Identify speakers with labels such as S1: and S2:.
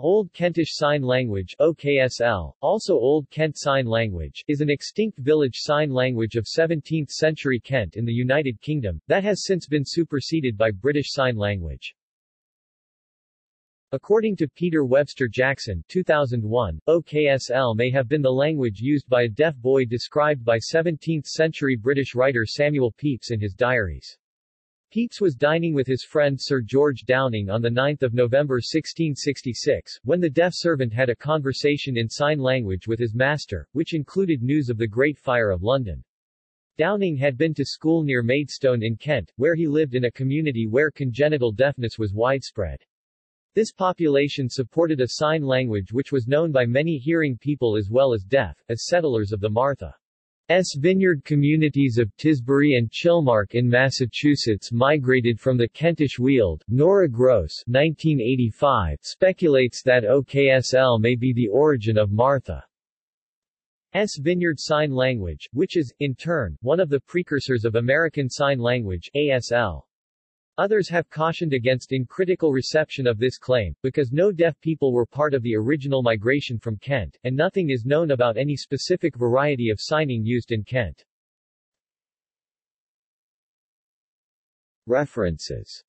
S1: Old Kentish Sign Language OKSL, also Old Kent Sign Language, is an extinct village sign language of 17th-century Kent in the United Kingdom, that has since been superseded by British Sign Language. According to Peter Webster Jackson 2001, OKSL may have been the language used by a deaf boy described by 17th-century British writer Samuel Pepys in his diaries. Pepys was dining with his friend Sir George Downing on 9 November 1666, when the deaf servant had a conversation in sign language with his master, which included news of the Great Fire of London. Downing had been to school near Maidstone in Kent, where he lived in a community where congenital deafness was widespread. This population supported a sign language which was known by many hearing people as well as deaf, as settlers of the Martha. S. vineyard communities of Tisbury and Chilmark in Massachusetts migrated from the Kentish Weald. Nora Groce 1985 speculates that OKSL may be the origin of Martha. S. Vineyard Sign Language, which is, in turn, one of the precursors of American Sign Language ASL. Others have cautioned against uncritical reception of this claim, because no deaf people were part of the original migration from Kent, and nothing is known about any specific variety of signing used in Kent. References